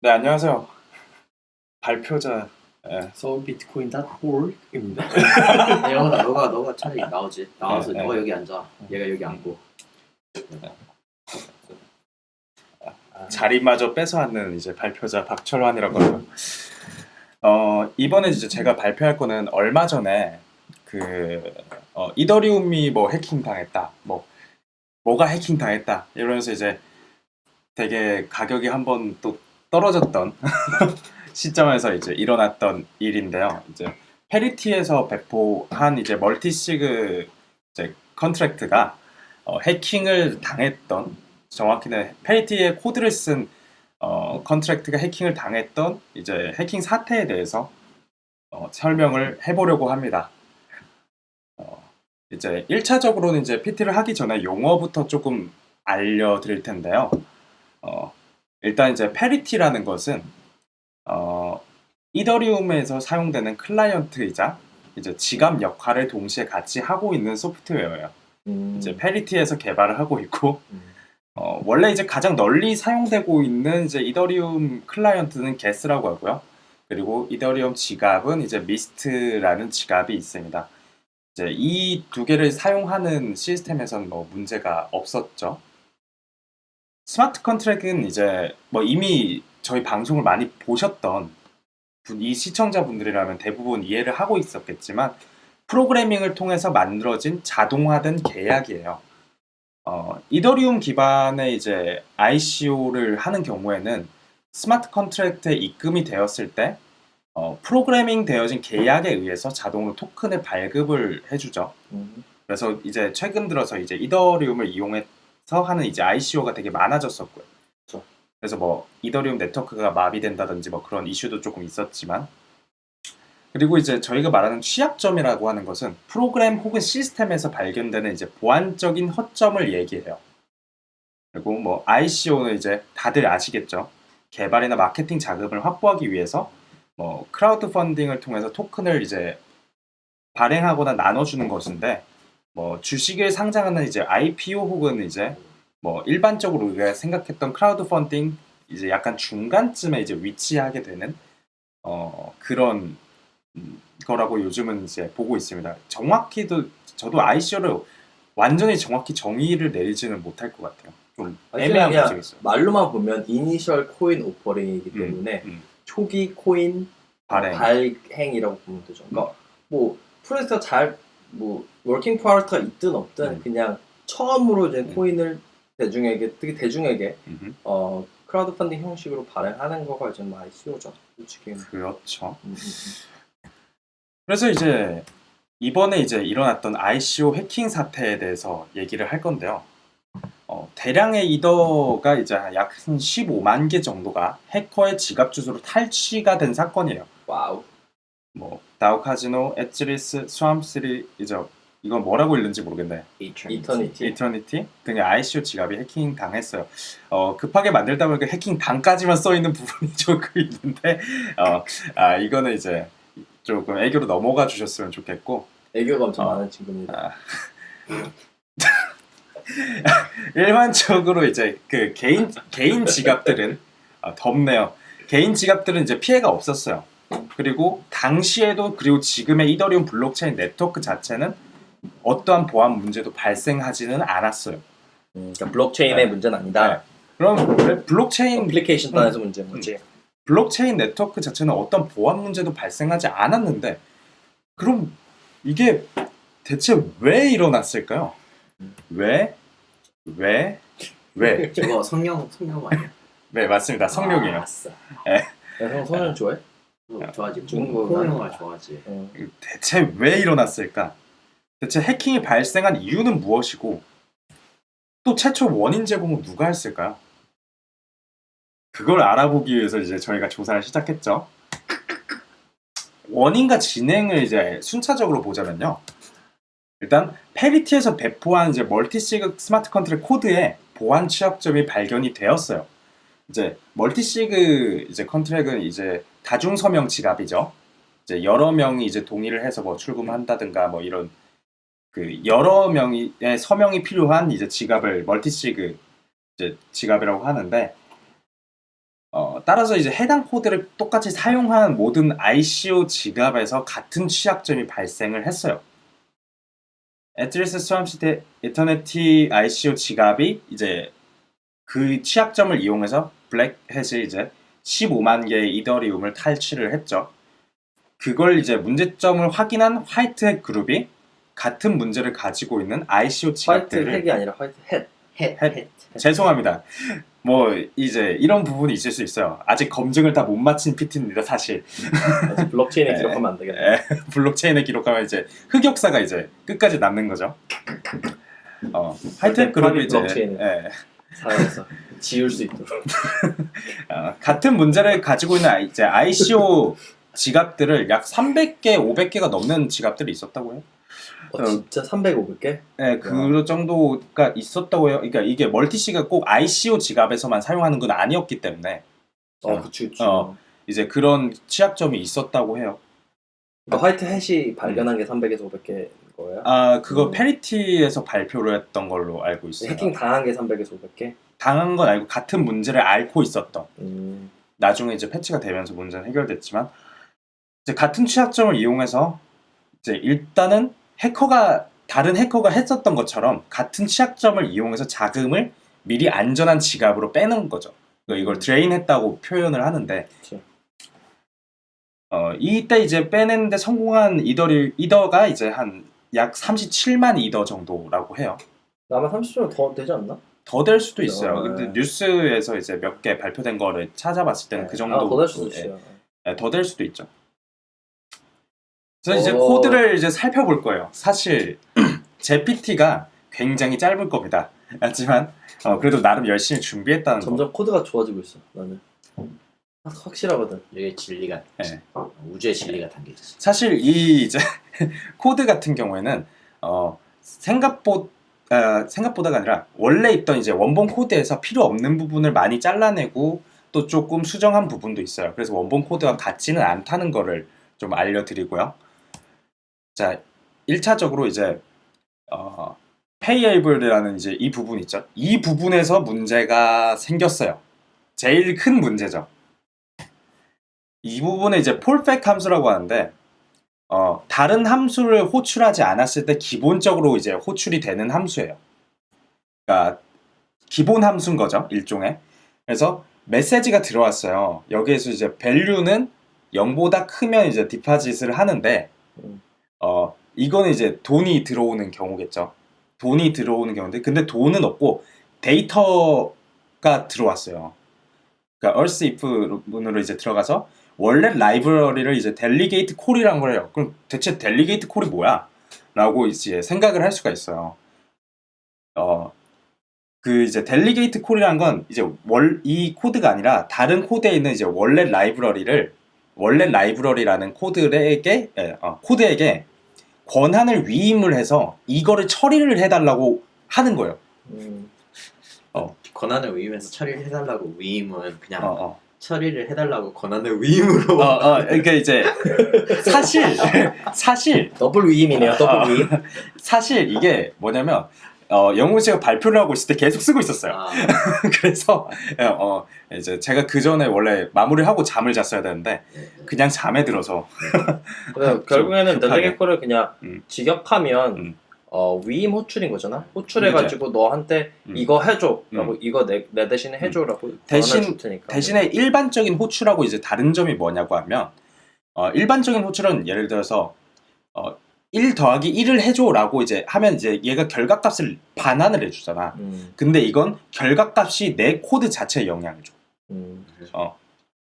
네 안녕하세요. 발표자 예. 서울 비트코인.org입니다. 네, 영원아, 너가 너가 차라리 나오지. 나와서 네, 너가 네. 여기 앉아. 얘가 여기 앉고. 자리마저 뺏어왔는 이제 발표자 박철환이라고 하고요. 어 이번에 이제 제가 발표할 거는 얼마 전에 그 어, 이더리움이 뭐 해킹 당했다, 뭐 뭐가 해킹 당했다 이러면서 이제 되게 가격이 한번 또 떨어졌던 시점에서 이제 일어났던 일인데요. 이제 Parity에서 배포한 이제 multisig 이제 contract가 어, 해킹을 당했던 정확히는 Parity의 코드를 쓴 어, contract가 해킹을 당했던 이제 해킹 사태에 대해서 어, 설명을 해보려고 합니다. 어, 이제 1차적으로는 이제 PT를 하기 전에 용어부터 조금 알려드릴 텐데요. 어, 일단 이제 Parity라는 것은 어, 이더리움에서 사용되는 클라이언트이자 이제 지갑 역할을 동시에 같이 하고 있는 소프트웨어예요. 음, 이제 Parity에서 개발을 하고 있고 음. 어, 원래 이제 가장 널리 사용되고 있는 이제 이더리움 클라이언트는 Geth라고 하고요. 그리고 이더리움 지갑은 이제 미스트라는 지갑이 있습니다. 이제 이 두 개를 사용하는 시스템에서는 뭐 문제가 없었죠. 스마트 컨트랙은 이제 뭐 이미 저희 방송을 많이 보셨던 분- 이 시청자분들이라면 대부분 이해를 하고 있었겠지만 프로그래밍을 통해서 만들어진 자동화된 계약이에요. 어, 이더리움 기반의 이제 ICO를 하는 경우에는 smart contract에 입금이 되었을 때 어, 프로그래밍 되어진 계약에 의해서 자동으로 토큰을 발급을 해주죠. 음, 그래서 이제 최근 들어서 이제 이더리움을 이용해서 하는 이제 ICO가 되게 많아졌었고요. 그래서 뭐 이더리움 네트워크가 마비된다든지 뭐 그런 이슈도 조금 있었지만 그리고 이제 저희가 말하는 취약점이라고 하는 것은 프로그램 혹은 시스템에서 발견되는 이제 보안적인 허점을 얘기해요. 그리고 뭐 ICO는 이제 다들 아시겠죠. 개발이나 마케팅 자금을 확보하기 위해서 뭐 크라우드 펀딩을 통해서 토큰을 이제 발행하거나 나눠주는 것인데 뭐 주식을 상장하는 이제 IPO 혹은 이제 뭐 일반적으로 우리가 생각했던 크라우드 펀딩 이제 약간 중간쯤에 이제 위치하게 되는 어 그런 음, 거라고 요즘은 이제 보고 있습니다. 정확히도 저도 ICO를 완전히 정확히 정의를 내리지는 못할 것 같아요. 좀 애매한 부분이 있어요. 말로만 보면 initial coin offering이기 음, 때문에 음. 초기 코인 발행. 발행 이라고 보면 되죠. 그러니까 뭐 프로젝트가 잘 뭐 working part가 있든 없든 음. 그냥 처음으로 이제 음. 코인을 대중에게 특히 대중에게 음흠. 어 크라우드 펀딩 형식으로 발행하는 거가 이제 ICO죠. 솔직히. 음, 그렇죠. 음, 음. 그래서 이제 이번에 이제 일어났던 ICO 해킹 사태에 대해서 얘기를 할 건데요. 어, 대량의 이더가 이제 약 한 15만 개 정도가 해커의 지갑 주소로 탈취가 된 사건이에요. Wow. 뭐 DAO Casino, Edgeless, Swarm City 이제 이건 뭐라고 읽는지 모르겠네. aeternity. aeternity 등의 ICO 지갑이 해킹 당했어요. 어, 급하게 만들다 보니까 해킹 당까지만 써 있는 부분이 조금 있는데, 어, 아 이거는 이제 조금 애교로 넘어가 주셨으면 좋겠고, 애교가 엄청 어. 많은 친구입니다. 아, 일반적으로 이제 그 개인 개인 지갑들은 아, 덥네요. 개인 지갑들은 이제 피해가 없었어요. 그리고 당시에도 그리고 지금의 이더리움 블록체인 네트워크 자체는 어떠한 보안 문제도 발생하지는 않았어요. 음, 그러니까 블록체인의 네. 문제는 아니다. 네. 그럼 왜 블록체인 어플리케이션 단에서 문제인 거지. 블록체인 네트워크 자체는 어떤 보안 문제도 발생하지 않았는데 그럼 이게 대체 왜 일어났을까요? 왜? 왜? 왜? 저거 성룡 성룡 아니야? 네 맞습니다. 성룡이에요. 아, 아싸. 형 성룡 좋아해? 뭐 좋아하지. 중국 중국 영화. 영화 좋아하지. 어. 대체 왜 일어났을까? 대체 해킹이 발생한 이유는 무엇이고 또 최초 원인 제공은 누가 했을까요? 그걸 알아보기 위해서 이제 저희가 조사를 시작했죠. 원인과 진행을 이제 순차적으로 보자면요. 일단 Parity에서 배포한 이제 multisig smart contract 코드에 보안 취약점이 발견이 되었어요. 이제 multisig 이제 contract은 이제 다중 서명 지갑이죠. 이제 여러 명이 이제 동의를 해서 뭐 출금한다든가 뭐 이런 그 여러 명의 서명이 필요한 이제 지갑을 multisig 지갑이라고 하는데 어, 따라서 이제 해당 코드를 똑같이 사용한 모든 ICO 지갑에서 같은 취약점이 발생을 했어요. Edgeless Swarm City Aeternity ICO 지갑이 이제 그 취약점을 이용해서 black hat이 이제 15만 개의 이더리움을 탈취를 했죠. 그걸 이제 문제점을 확인한 white hat 그룹이 같은 문제를 가지고 있는 ICO 화이트 지갑들을 핵이 아니라 화이트 햇. 헷, 헷. 헷. 죄송합니다. 뭐 이제 이런 부분이 있을 수 있어요. 아직 검증을 다 못 마친 PT입니다, 사실. 아직 블록체인에 네. 기록하면 안 되겠네. 예, 블록체인에 기록하면 이제 흑역사가 이제 끝까지 남는 거죠. 어, white hat 그룹이 이제 블록체인을. 예, 사용해서 지울 수 있도록. 어, 같은 문제를 가지고 있는 이제 ICO 지갑들을 약 300개, 500개가 넘는 지갑들이 있었다고 해요. 어, 진짜 300, 500개? 네, 그 정도가 있었다고 해요. 그러니까 이게 멀티씨가 꼭 ICO 지갑에서만 사용하는 건 아니었기 때문에 어, 어. 그치, 그치. 어. 이제 그런 취약점이 있었다고 해요. 그러니까 화이트 햇이 발견한 게 300에서 500개인 거예요? 아, 그거 음. 페리티에서 발표를 했던 걸로 알고 있어요. 해킹 당한 게 300에서 500개? 당한 건 아니고 같은 문제를 앓고 있었던. 음. 나중에 이제 패치가 되면서 문제는 해결됐지만 이제 같은 취약점을 이용해서 이제 일단은 해커가 다른 해커가 했었던 것처럼 같은 취약점을 이용해서 자금을 미리 안전한 지갑으로 빼는 거죠. 그러니까 이걸 드레인했다고 표현을 하는데 그치. 어, 이때 이제 빼내는데 성공한 이더리 이더가 이제 한 약 37만 이더 정도라고 해요. 아마 30점 더 되지 않나? 더 될 수도 있어요. 어, 근데 네. 뉴스에서 이제 몇 개 발표된 거를 찾아봤을 때는 그 정도 아, 더될 수도 예, 있어요. 네, 더될 수도 있죠. 그래서 이제 어. 코드를 이제 살펴볼 거예요. 사실 제 PT가 굉장히 짧을 겁니다. 하지만 어, 그래도 나름 열심히 준비했다는 거. 점점 코드가 좋아지고 있어, 나는. 확- 확실하거든. 여기 진리가 네. 우주의 진리가 담겨 있어. 사실 이 이제 코드 같은 경우에는 어, 생각보 아, 생각보다가 아니라 원래 있던 이제 원본 코드에서 필요 없는 부분을 많이 잘라내고 또 조금 수정한 부분도 있어요. 그래서 원본 코드와 같지는 않다는 거를 좀 알려드리고요. 자, 1차적으로 이제 어, payable이라는 이제 이 부분 있죠. 이 부분에서 문제가 생겼어요. 제일 큰 문제죠. 이 부분에 이제 폴백 함수라고 하는데 어, 다른 함수를 호출하지 않았을 때 기본적으로 이제 호출이 되는 함수예요. 그러니까 기본 함수인 거죠, 일종의. 그래서 메시지가 들어왔어요. 여기에서 이제 value는 0보다 크면 이제 디파짓을 하는데 음. 어, 이거는 이제 돈이 들어오는 경우겠죠. 돈이 들어오는 경우인데 근데 돈은 없고 데이터가 들어왔어요. 그러니까 else if 문으로 이제 들어가서 wallet 라이브러리를 이제 delegate call이란 걸 해요. 그럼 대체 delegate call이 뭐야? 라고 이제 생각을 할 수가 있어요. 어, 그 이제 delegate call이란 건 이제 월, 이 코드가 아니라 다른 코드에 있는 이제 원래 라이브러리를 원래 라이브러리라는 코드에게 예, 어, 코드에게 권한을 위임을 해서 이거를 처리를 해달라고 하는 거예요. 음. 권한을 위임해서 처리를 해달라고 위임은 그냥 어, 어. 처리를 해달라고 권한을 위임으로 어, 어, 그러니까 이제 사실 사실 더블 위임이네요, 아, 더블 위임. 사실 이게 뭐냐면 어, 영훈 씨가 발표를 하고 있을 때 계속 쓰고 있었어요. 아, 그래서 어, 이제 제가 그 전에 원래 마무리를 하고 잠을 잤어야 되는데 그냥 잠에 들어서 결국에는 급하게. delegate call을 그냥 음. 직역하면 음. 어, 위임 호출인 거잖아. 호출해가지고 너한테 음. 이거 해줘라고 이거 내, 내 대신에 해줘라고 대신-. 대신에 일반적인 호출하고 이제 다른 점이 뭐냐고 하면 어, 일반적인 호출은 예를 들어서 어, 1 더하기 1을 해줘라고 이제 하면 이제 얘가 결과값을 반환을 해주잖아. 음, 근데 이건 결과값이 내 코드 자체에 영향을 줘. 음,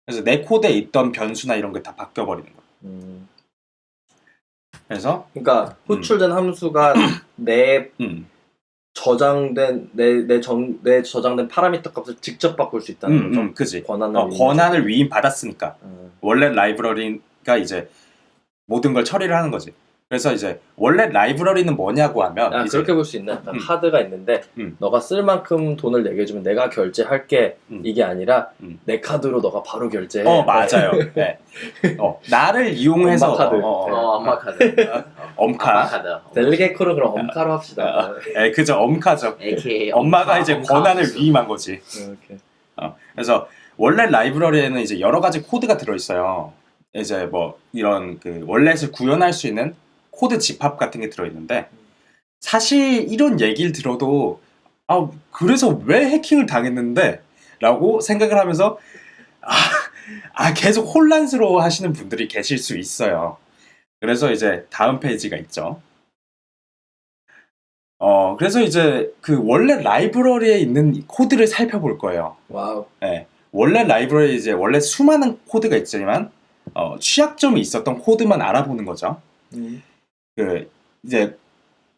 그래서 내 코드에 있던 변수나 이런 게 다 바뀌어 버리는 거야. 음. 그래서 그러니까 호출된 함수가 내 음, 저장된 내 내 정 내 저장된 파라미터 값을 직접 바꿀 수 있다는 음, 거죠. 음, 그지. 권한을 어. 권한을 위임 받았으니까 음. 원래 라이브러리가 이제 모든 걸 처리를 하는 거지. 그래서 이제 원래 라이브러리는 뭐냐고 하면 아, 그렇게 볼 수. 약간 음. 카드가 있는데 음. 너가 쓸 만큼 돈을 내게 해주면 내가 결제할게 음. 이게 아니라 음. 내 카드로 너가 바로 결제해. 어 맞아요. 네. 어, 나를 이용해서 엄마 카드. 어, 어, 어, 엄마 카드. 엄카. 카드. 델리게이코는 그럼 엄카로 합시다. 예, 그죠 엄카죠. AKA 엄마가 엄카, 이제 엄카 권한을 함수. 위임한 거지. 이렇게. 어, 그래서 원래 라이브러리에는 이제 여러 가지 코드가 들어 있어요. 이제 뭐 이런 그 원래를 구현할 수 있는 코드 집합 같은 게 들어있는데 사실 이런 얘기를 들어도 아 그래서 왜 해킹을 당했는데 라고 생각을 하면서 아, 아 계속 혼란스러워 하시는 분들이 계실 수 있어요. 그래서 이제 다음 페이지가 있죠. 어 그래서 이제 그 원래 라이브러리에 있는 이 코드를 살펴볼 거예요. Wow. 예, 원래 라이브러리에 이제 원래 수많은 코드가 있지만 어, 취약점이 있었던 코드만 알아보는 거죠. 음. 그 이제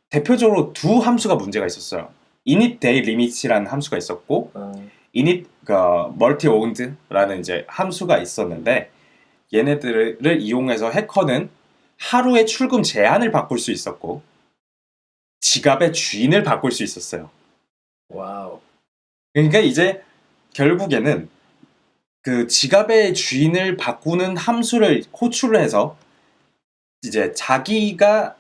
대표적으로 두 함수가 문제가 있었어요. init day limit이라는 함수가 있었고 아, init 그 multi owned라는 이제 함수가 있었는데 얘네들을 이용해서 해커는 하루의 출금 제한을 바꿀 수 있었고 지갑의 주인을 바꿀 수 있었어요. Wow. 그러니까 이제 결국에는 그 지갑의 주인을 바꾸는 함수를 호출을 해서 이제 자기가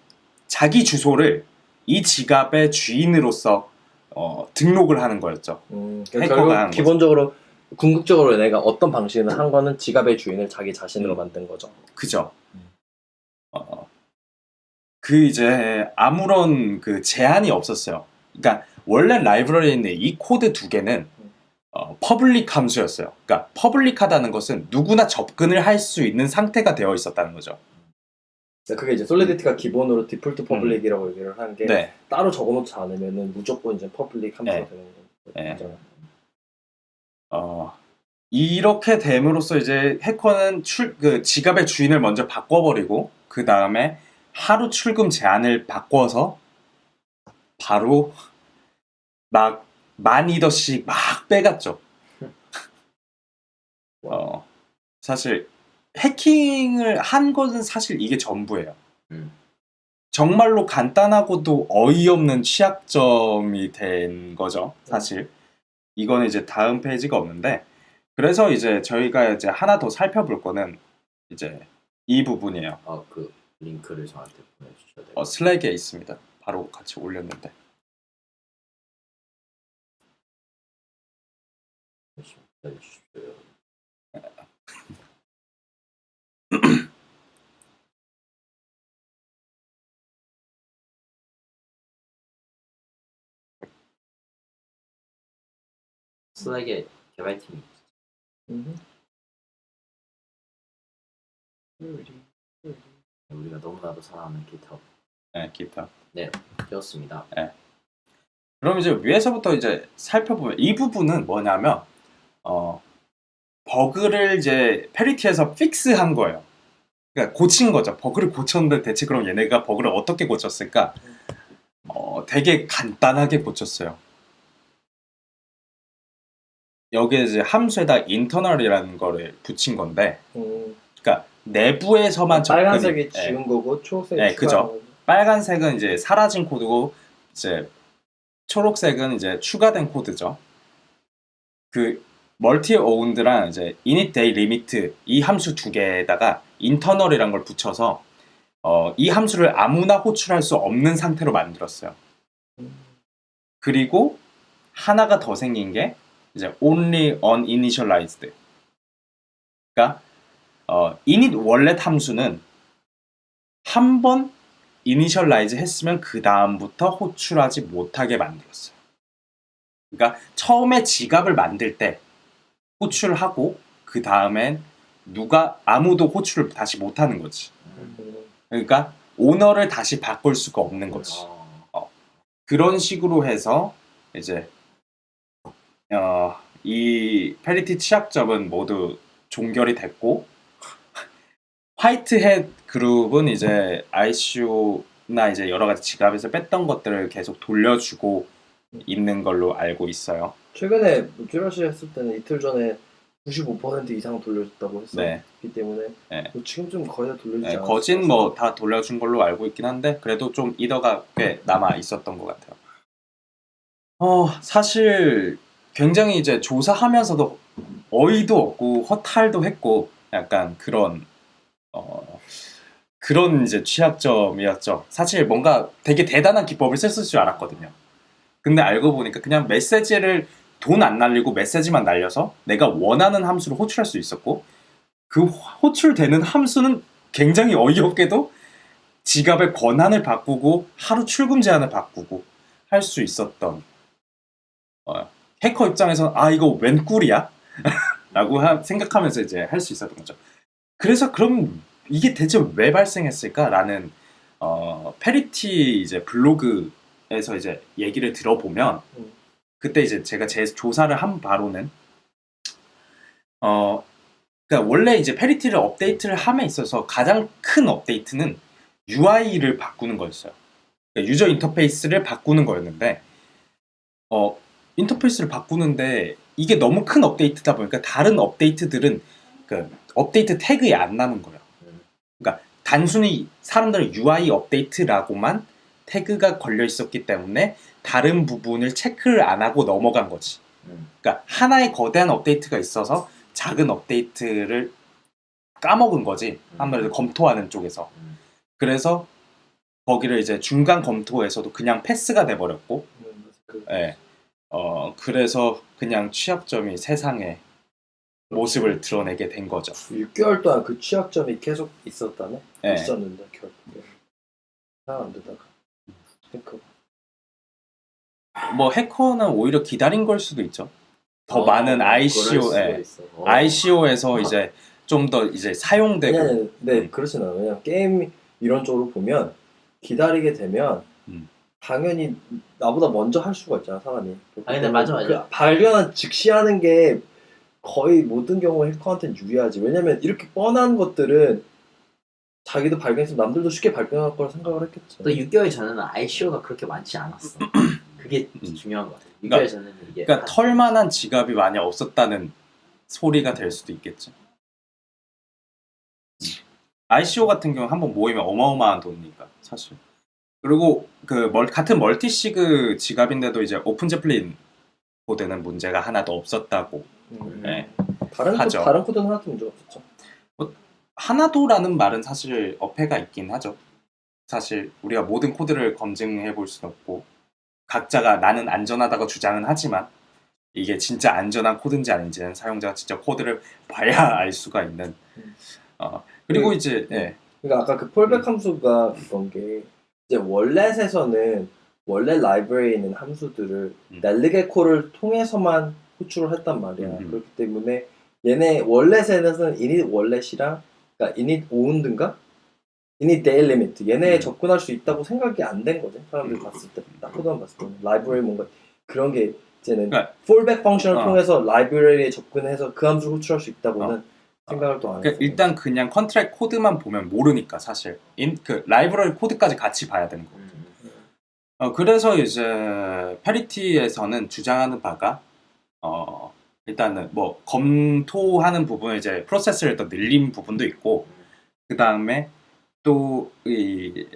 자기 주소를 이 지갑의 주인으로서 어, 등록을 하는 거였죠. 음, 해커가 결국 하는 거죠. 기본적으로 궁극적으로 내가 어떤 방식으로 한 거는 지갑의 주인을 자기 자신으로 음. 만든 거죠. 그죠? 어, 그 이제 아무런 그 제한이 없었어요. 그러니까 원래 라이브러리에 있는 이 코드 두 개는 어, public 함수였어요. 그러니까 public하다는 것은 누구나 접근을 할 수 있는 상태가 되어 있었다는 거죠. 그게 이제 Solidity가 기본으로 디폴트 public이라고 얘기를 하는 게 음. 네, 따로 적어놓지 않으면은 무조건 이제 public 함수가 네. 되는 네. 거죠. 어, 이렇게 됨으로써 이제 해커는 출, 그 지갑의 주인을 먼저 바꿔버리고 그 다음에 하루 출금 제한을 바꿔서 바로 막 만 이더씩 막 빼갔죠. 어, 사실 해킹을 한 것은 사실 이게 전부예요. 음. 정말로 간단하고도 어이없는 취약점이 된 거죠. 사실 이거는 이제 다음 페이지가 없는데 그래서 이제 저희가 이제 하나 더 살펴볼 거는 이제 이 부분이에요. 아, 그 링크를 저한테 보내주셔야 돼요. 어, 슬랙에 있습니다. 바로 같이 올렸는데. 보내주십시오. 슬랙에 개발팀이 있죠. 음. 우리가 너무나도 사랑하는 GitHub 네, 기타. 되었습니다. 그럼 이제 위에서부터 이제 살펴보면 이 부분은 뭐냐면 어 버그를 이제 Parity에서 fix한 거예요. 그러니까 고친 거죠. 버그를 고쳤는데 대체 그럼 얘네가 버그를 어떻게 고쳤을까? 어 되게 간단하게 고쳤어요. 여기에 이제 함수에다 internal이라는 거를 붙인 건데, 음. 그러니까 내부에서만 접근이- 빨간색이 예. 지운 거고 초록색이 네, 추가한 그죠. 빨간색은 이제 사라진 코드고 이제 초록색은 이제 추가된 코드죠. 그 멀티 오운드랑 이제 init day limit 이 함수 두 개에다가 인터널이란 걸 붙여서 어, 이 함수를 아무나 호출할 수 없는 상태로 만들었어요. 음. 그리고 하나가 더 생긴 게 이제 only uninitialized. 그러니까 어, init wallet 함수는 한번 initialize 했으면 그 다음부터 호출하지 못하게 만들었어요. 그러니까 처음에 지갑을 만들 때 호출하고 그 다음엔 누가 아무도 호출을 다시 못하는 거지. 음. 그러니까 오너를 다시 바꿀 수가 없는 거지. 아, 그런 식으로 해서 이제 어, 이 Parity 취약점은 모두 종결이 됐고 White Hat Group은 이제 ICO나 이제 여러 가지 지갑에서 뺐던 것들을 계속 돌려주고 있는 걸로 알고 있어요. 최근에 큐러시 했을 때는 이틀 전에 95% 이상 돌려줬다고 했었기 네. 때문에 네. 뭐 지금 좀 거의 다 돌려주지 네. 거진 뭐 다 돌려준 걸로 알고 있긴 한데 그래도 좀 이더가 꽤 남아 있었던 것 같아요. 어 사실 굉장히 이제 조사하면서도 어이도 없고 허탈도 했고 약간 그런 어 그런 이제 취약점이었죠. 사실 뭔가 되게 대단한 기법을 썼을 줄 알았거든요. 근데 알고 보니까 그냥 메시지를 돈 안 날리고 메시지만 날려서 내가 원하는 함수를 호출할 수 있었고 그 호출되는 함수는 굉장히 어이없게도 지갑의 권한을 바꾸고 하루 출금 제한을 바꾸고 할 수 있었던 어, 해커 입장에서는 아 이거 웬 꿀이야? 라고 하- 생각하면서 이제 할 수 있었던 거죠. 그래서 그럼 이게 대체 왜 발생했을까라는 어, 페리티 이제 블로그에서 이제 얘기를 들어보면 음. 그때 이제 제가 제 조사를 한 바로는 어 그러니까 원래 이제 Parity를 업데이트를 함에 있어서 가장 큰 업데이트는 UI를 바꾸는 거였어요. 그러니까 user interface를 바꾸는 거였는데 어 인터페이스를 바꾸는데 이게 너무 큰 업데이트다 보니까 다른 업데이트들은 그 업데이트 태그에 안 나는 거예요. 그러니까 단순히 사람들은 UI 업데이트라고만 태그가 걸려 있었기 때문에 다른 부분을 체크를 안 하고 넘어간 거지. 음. 그러니까 하나의 거대한 업데이트가 있어서 작은 업데이트를 까먹은 거지. 아무래도 검토하는 쪽에서. 음. 그래서 거기를 이제 중간 검토에서도 그냥 패스가 돼 버렸고, 그, 예. 어 그래서 그냥 취약점이 세상에 모습을 드러내게 된 거죠. 6개월 동안 그 취약점이 계속 있었다네? 예. 있었는데 결국에 잘안 되다가 그러니까 뭐 해커는 오히려 기다린 걸 수도 있죠. 더 어, 많은 ICO, 예. 어. ICO에서 이제 좀 더 이제 사용되고 아니, 아니, 네, 음. 그렇진 않아요. 게임 이런 쪽으로 보면 기다리게 되면 음. 당연히 나보다 먼저 할 수가 있잖아, 사람이. 아, 근데 맞아, 맞아. 그 발견한 즉시 하는 게 거의 모든 경우에 해커한테는 유리하지. 왜냐면 이렇게 뻔한 것들은 자기도 발견했으면 남들도 쉽게 발견할 거라 생각을 했겠지. 또 6개월 전에는 ICO가 그렇게 많지 않았어. 그게 음. 중요한 것 같아. 6개월 그러니까- 전에는 이게 그러니까 털만한 지갑이 많이 없었다는 소리가 될 수도 있겠죠. ICO 같은 경우 한 번 모이면 어마어마한 돈이니까 사실. 그리고 그 멀, 같은 multisig 지갑인데도 이제 OpenZeppelin 코드는 문제가 하나도 없었다고. 음. 네. 다른 코, 하죠. 다른 코드는 하나도 문제 없었죠. 하나도라는 말은 사실 어폐가 있긴 하죠. 사실 우리가 모든 코드를 검증해 볼 수는 없고 각자가 나는 안전하다고 주장은 하지만 이게 진짜 안전한 코드인지 아닌지는 사용자가 직접 코드를 봐야 알 수가 있는. 음. 어, 그리고 그- 이제 예. 그러니까 아까 그 음. fallback 함수가 그런 게 이제 wallet에서는 원래 라이브러리에 있는 함수들을 음. 넬리게 콜을 통해서만 호출을 했단 말이야. 음. 그렇기 때문에 얘네 월렛에는 init 월렛이랑 그러니까 init owned인가? init day limit 얘네에 음. 접근할 수 있다고 생각이 안 된 거지. 사람들이 음. 봤을 때, 딱 코드만 봤을 때 라이브러리 뭔가 그런 게 이제는 그러니까- fallback 펑션을 어. 통해서 라이브러리에 접근해서 그 함수를 호출할 수 있다고는 어. 생각을 또안 그러니까 했어. 일단 그냥 contract 코드만 보면 모르니까 사실 인, 그 라이브러리 코드까지 같이 봐야 되는 거. 음. 어, 그래서 이제 Parity에서는 주장하는 바가 어, 일단은 뭐 검토하는 부분을 이제 프로세스를 더 늘린 부분도 있고 그 다음에 또 이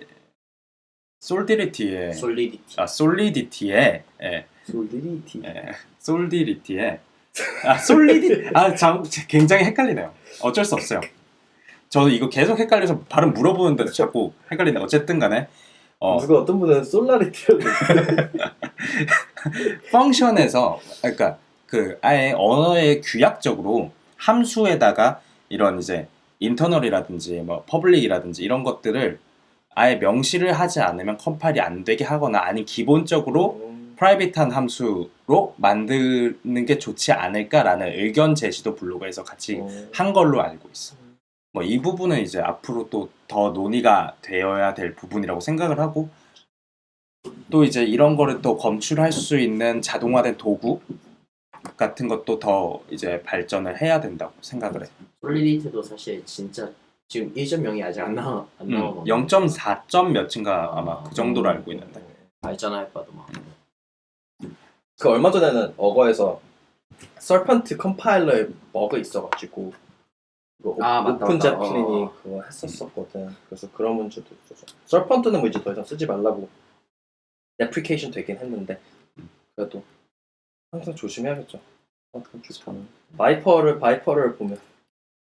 솔디리티에 솔리디티. 아 솔리디티에 예, 솔리디티. 예, 솔디리티에 아 솔리디 아참 굉장히 헷갈리네요. 어쩔 수 없어요. 저도 이거 계속 헷갈려서 발음 물어보는데 자꾸 헷갈리네. 어쨌든 간에 어, 누가 어떤 분은 솔라리티라고 function에서 그러니까 그 아예 언어의 규약적으로 함수에다가 이런 이제 internal이라든지 뭐 public이라든지 이런 것들을 아예 명시를 하지 않으면 컴파일이 안 되게 하거나 아니 기본적으로 음, private한 함수로 만드는 게 좋지 않을까라는 의견 제시도 블로그에서 같이 어. 한 걸로 알고 있어. 뭐 이 부분은 이제 앞으로 또 더 논의가 되어야 될 부분이라고 생각을 하고 또 이제 이런 거를 또 검출할 수 있는 자동화된 도구 같은 것도 더 이제 발전을 해야 된다고 생각을 해. 솔리디티도 사실 진짜 지금 1.0이 아직 안 나와 안 음, 나와. 0.4점 몇인가 아마 그 정도로 알고 있는데. 발전할 바도 막. 그 얼마 전에는 어거에서 Serpent 컴파일러에 버그 있어가지고 그 아, 맞다, 오픈 맞다. Zeppelin이 어. 그거 했었었거든. 그래서 그런 문제도 있어서 Serpent는 뭐 이제 더 이상 쓰지 말라고 deprecation 되긴 했는데 그래도 항상 조심해야겠죠. Serpent 주파는. Viper를 Viper를 보면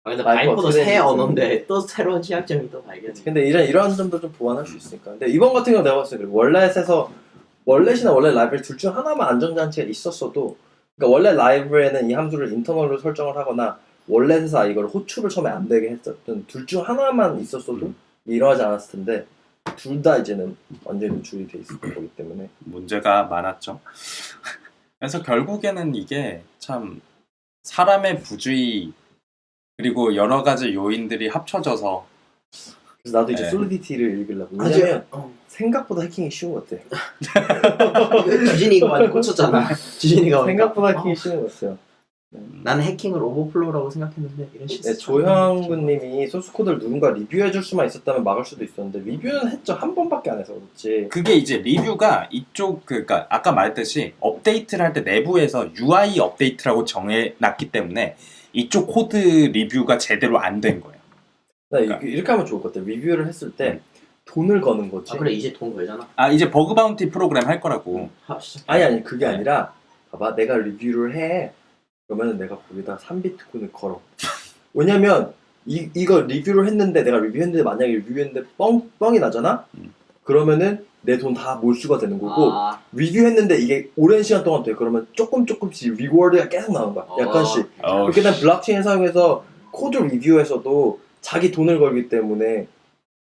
아 근데 바이퍼 바이퍼도 새 언어인데 또 새로운 취약점이 또 발견이. 근데 이런 이런 점도 좀 보완할 수 있으니까. 근데 이번 같은 경우 내가 봤을 때. wallet에서 월렛이나 원래 라이브러리 둘 중 하나만 안전장치가 있었어도 그러니까 원래 라이브에는 이 함수를 인터널로 설정을 하거나 원래에서 이걸 호출을 처음에 안 되게 했었던 둘 중 하나만 있었어도 음. 일어나지 않았을 텐데 둘 다 이제는 완전히 노출이 돼 있을 거기 때문에 문제가 많았죠. 그래서 결국에는 이게 참 사람의 부주의 그리고 여러 가지 요인들이 합쳐져서 그래서 나도 이제 네. Solidity를 읽으려고 아주- 왜냐면 어. 생각보다 해킹이 쉬운 것 같아 지진이가 많이 꽂혔잖아. 지진이가 생각보다 오니까. 해킹이 쉬운 것 같아요 나는 해킹을 오버플로우라고 생각했는데 이런 식. 네, 조형근님이 소스코드를 누군가 리뷰해줄 수만 있었다면 막을 수도 있었는데 리뷰는 했죠 한 번밖에 안 해서 그렇지 그게 이제 리뷰가 이쪽 그니까 아까 말했듯이 업데이트를 할 때 내부에서 UI 업데이트라고 정해놨기 때문에 이쪽 코드 리뷰가 제대로 안 된 거예요. 나 그러니까. 이렇게, 이렇게 하면 좋을 것 같아 리뷰를 했을 때 돈을 거는 거지 아 그래 이제 돈 걸잖아. 아 이제 bug bounty 프로그램 할 거라고. 하 시작. 아니 아니 그게 네. 아니라 봐봐 내가 리뷰를 해 그러면 내가 거기다 3비트코인을 걸어 왜냐면 이, 이거 리뷰를 했는데 내가 리뷰했는데 만약에 리뷰했는데 뻥, 뻥이 나잖아? 음. 그러면은 내 돈 다 몰수가 되는 거고 아, 리뷰했는데 이게 오랜 시간 동안 돼 그러면 조금 조금씩 reward가 계속 나오는 거야 어. 약간씩 어, 그렇게 되면 블록체인 사용해서 코드 리뷰에서도 자기 돈을 걸기 때문에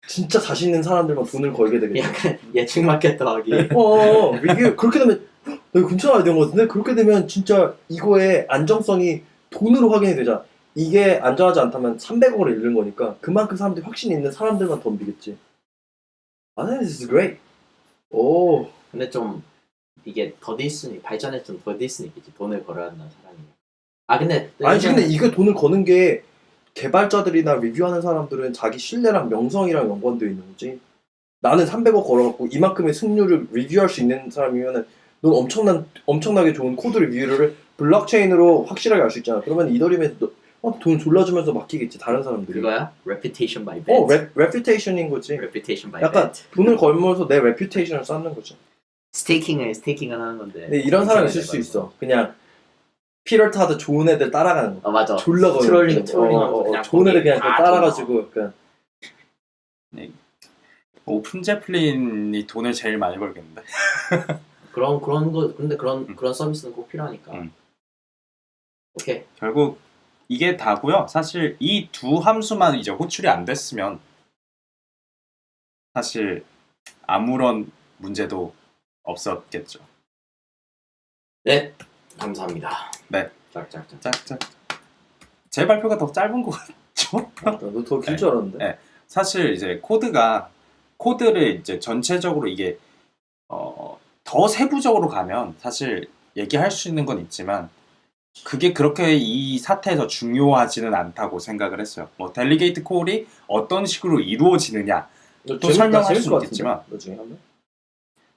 진짜 자신 있는 사람들만 돈을 걸게 되겠지 약간 예측 마켓 더하기. 어, 리뷰 그렇게 되면 헉, 나 이거 괜찮은 아이디어인 것 같은데 그렇게 되면 진짜 이거의 안정성이 돈으로 확인이 되잖아. 이게 안정하지 않다면 300억을 잃는 거니까 그만큼 사람들이 확신 있는 사람들만 덤비겠지. 아, this is great. 오, 근데 좀 이게 더디스니 발전에 좀 더디스니까지 돈을 걸어야 한다는 사람이. 아 근데 아니 근데 이거 돈을 거는 게 개발자들이나 리뷰하는 사람들은 자기 신뢰랑 명성이랑 연관되어 있는 거지. 나는 300억 걸어갖고 이만큼의 승률을 리뷰할 수 있는 사람이면은 넌 엄청난 엄청나게 좋은 코드 리뷰를 블록체인으로 확실하게 알 수 있잖아. 그러면 이더리움에 너- 어, 돈 졸라 주면서 맡기겠지 다른 사람들이. 그거야? Reputation by bet. 어, 레, reputation인 거지. Reputation by 약간 bet. 돈을 걸면서 내 reputation을 쌓는 거지. staking을 staking을 하는 건데. 근데 이런 사람 있을 수 있어. 그냥 피럴 타드 좋은 애들 따라가는 거. 아 맞아. 졸라 거 trolling, trolling하면서 그냥 좋은 애들 그냥 다 따라가지고 약간 OpenZeppelin이 돈을 제일 많이 벌겠는데. 그런 그런 거 근데 그런 음. 그런 서비스는 꼭 필요하니까. 음. 오케이. 결국 이게 다고요. 사실 이 두 함수만 이제 호출이 안 됐으면 사실 아무런 문제도 없었겠죠. 네. 감사합니다. 네. 짝짝짝. 짝짝. 제 발표가 더 짧은 것 같죠? 나 더 길 줄 알았는데. 네. 사실 이제 코드가 코드를 이제 전체적으로 이게 어, 더 세부적으로 가면 사실 얘기할 수 있는 건 있지만 그게 그렇게 이 사태에서 중요하지는 않다고 생각을 했어요. 뭐 delegate call이 어떤 식으로 이루어지느냐 너또 재밌- 설명할 같은데? 있겠지만.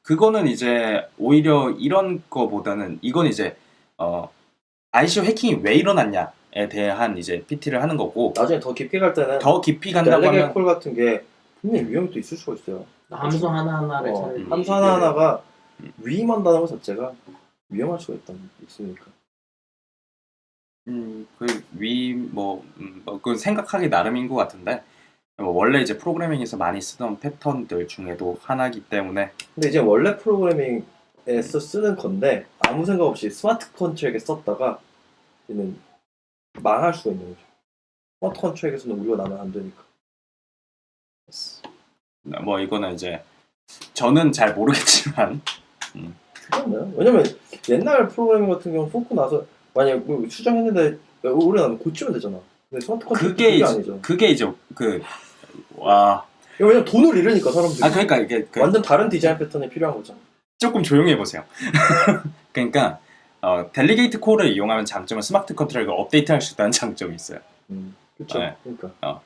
그거는 이제 오히려 이런 거보다는 이건 이제 어, ICO 해킹이 왜 일어났냐에 대한 이제 PT를 하는 거고 나중에 더 깊게 갈 때는 더 깊이 간다고 델레게 하면 콜 같은 게 분명히 위험이 또 있을 수가 있어요. 함수 하나 하나를 어, 잘 함수 하나 하나가 음. 위임한다는 것 자체가 위험할 수가 있다 있으니까. 음, 그위뭐 음, 뭐, 그 생각하기 나름인 것 같은데 뭐 원래 이제 프로그래밍에서 많이 쓰던 패턴들 중에도 하나이기 때문에 근데 이제 원래 프로그래밍에서 쓰는 건데 아무 생각 없이 smart contract에 썼다가 얘는 망할 수가 있는 거죠. smart contract에서는 오류가 나면 안 되니까. 뭐 이거는 이제 저는 잘 모르겠지만 그렇나요? 왜냐면 옛날 프로그래밍 같은 경우는 버그 나서 만약 뭐 수정했는데 오류 나면 고치면 되잖아. 근데 smart contract 그게 그게 이제 아니죠. 그게 이제 그와 왜냐면 돈을 잃으니까 사람들이. 아 그러니까 이게 그 완전 다른 디자인 패턴이 필요한 거죠. 조금 조용히 해보세요. 그러니까 어, delegate call을 이용하면 장점은 smart contract을 업데이트할 수 있다는 장점이 있어요. 음, 그렇죠. 네. 그러니까.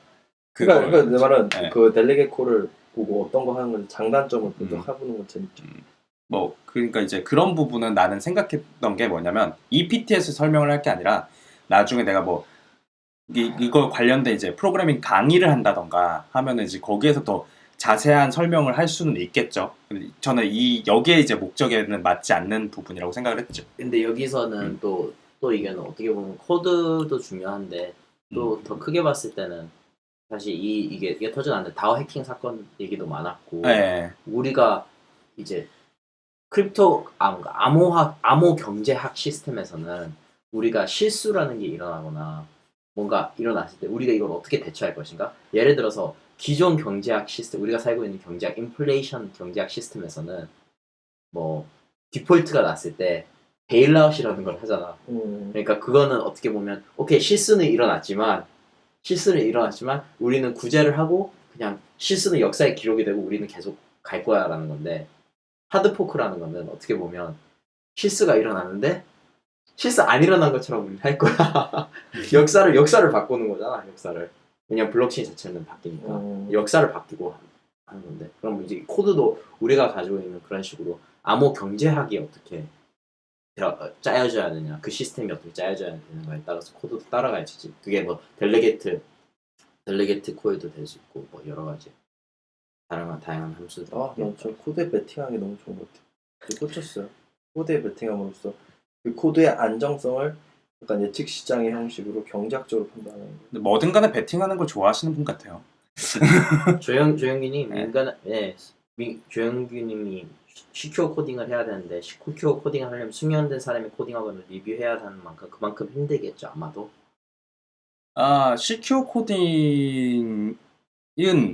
그걸 그러니까, 그러니까 내 말은 네. 그 delegate call을 보고 어떤 거 하는 건지 장단점을 음. 분석해보는 건 재밌죠. 뭐 그러니까 이제 그런 부분은 나는 생각했던 게 뭐냐면 이 PT에서 설명을 할 게 아니라 나중에 내가 뭐 이, 이거 관련된 이제 프로그래밍 강의를 한다던가 하면은 이제 거기에서 더 자세한 설명을 할 수는 있겠죠. 저는 이 여기에 이제 목적에는 맞지 않는 부분이라고 생각을 했죠. 근데 여기서는 음. 또 또 이게는 어떻게 보면 코드도 중요한데 또 음. 더 크게 봤을 때는 사실 이 이게 이게 터져나는데 DAO 해킹 사건 얘기도 많았고 네. 우리가 이제 crypto 아, 암호학 암호 경제학 시스템에서는 우리가 실수라는 게 일어나거나 뭔가 일어났을 때 우리가 이걸 어떻게 대처할 것인가? 예를 들어서 기존 경제학 시스템 우리가 살고 있는 경제학 인플레이션 경제학 시스템에서는 뭐 디폴트가 났을 때 bailout이라는 걸 하잖아. 음, 그러니까 그거는 어떻게 보면 오케이 실수는 일어났지만 실수는 일어났지만 우리는 구제를 하고 그냥 실수는 역사에 기록이 되고 우리는 계속 갈 거야라는 건데 hard fork라는 거는 어떻게 보면 실수가 일어났는데 실수 안 일어난 것처럼 우리는 할 거야. 역사를 역사를 바꾸는 거잖아 역사를 왜냐면 블록체인 자체는 바뀌니까 음, 역사를 바뀌고 하는 건데 그럼 이제 코드도 우리가 가지고 있는 그런 식으로 암호 경제학이 어떻게 어, 짜여져야 되냐 그 시스템이 어떻게 짜여져야 되는가에 따라서 코드도 따라가야지 그게 뭐 delegate delegate 코드도 될 수 있고 뭐 여러 가지 다양한 다양한 함수들 아, 난 저 코드에 베팅하는 게 너무 좋은 것 같아요. 그 꽂혔어요. 코드에 베팅함으로써 그 코드의 안정성을 약간 예측 시장의 형식으로 경제학적으로 판단하는 거. 근데 뭐든 간에 베팅하는 걸 좋아하시는 분 같아요. 조영 조영규님 네. 민간 네 미, 조영규님이 secure 코딩을 해야 되는데 secure 코딩을 하려면 숙련된 사람이 코딩하거나 리뷰해야 하는 만큼 그만큼 힘들겠죠 아마도 아, secure 코딩은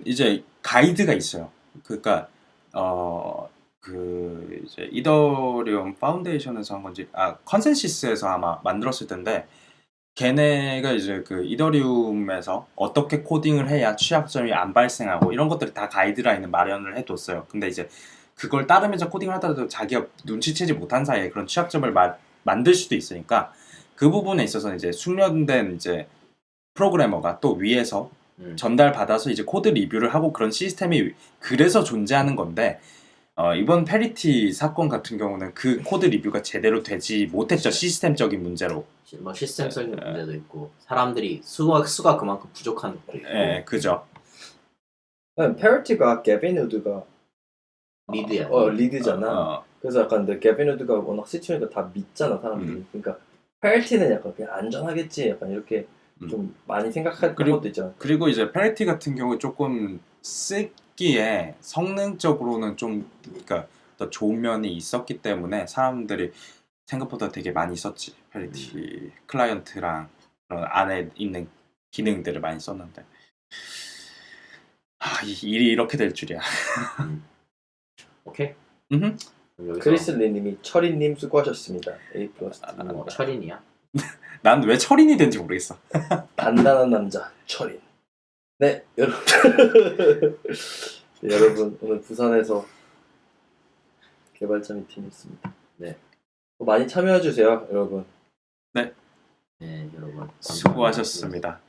이제 가이드가 있어요. 그러니까 어, 그 이제 이더리움 파운데이션에서 한 건지 아 ConsenSys에서 아마 만들었을 텐데 걔네가 이제 그 이더리움에서 어떻게 코딩을 해야 취약점이 안 발생하고 이런 것들이 다 가이드라인을 마련을 해뒀어요. 근데 이제 그걸 따르면서 코딩을 하더라도 자기가 눈치채지 못한 사이에 그런 취약점을 마- 만들 수도 있으니까 그 부분에 있어서 이제 숙련된 이제 프로그래머가 또 위에서 음. 전달 받아서 이제 코드 리뷰를 하고 그런 시스템이 그래서 존재하는 건데 어, 이번 Parity 사건 같은 경우는 그 코드 리뷰가 제대로 되지 못했죠 시스템적인 문제로. 시- 뭐 시스템적인 네, 네. 문제도 있고 사람들이 수가 수가 그만큼 부족한 것도 있고 예, 그죠. Parity가 게빈 우드가 lead야 어 lead잖아. 어, 그래서 약간 근데 게빈 우드가 워낙 시초니까 다 믿잖아 사람들이. 음. 그러니까 Parity는 약간 그냥 안전하겠지. 약간 이렇게 음. 좀 많이 생각할 그리고- 것도 있잖아. 그리고 이제 Parity 같은 경우 조금 쓰기에 성능적으로는 좀 그러니까 더 좋은 면이 있었기 때문에 사람들이 생각보다 되게 많이 썼지 Parity 클라이언트랑 그런 안에 있는 기능들을 많이 썼는데 아, 이 일이 이렇게 될 줄이야. 오케이 음흠. 그럼 여기서 크리스 리님이 철이님 수고하셨습니다. A 플러스 아, 뭐 철인이야 난 왜 철인이 된지 모르겠어. 단단한 남자 철인. 네 여러분 네, 여러분 오늘 부산에서 개발자 미팅이 있습니다. 네. 많이 참여해 주세요 여러분. 네 여러분 감사합니다. 수고하셨습니다.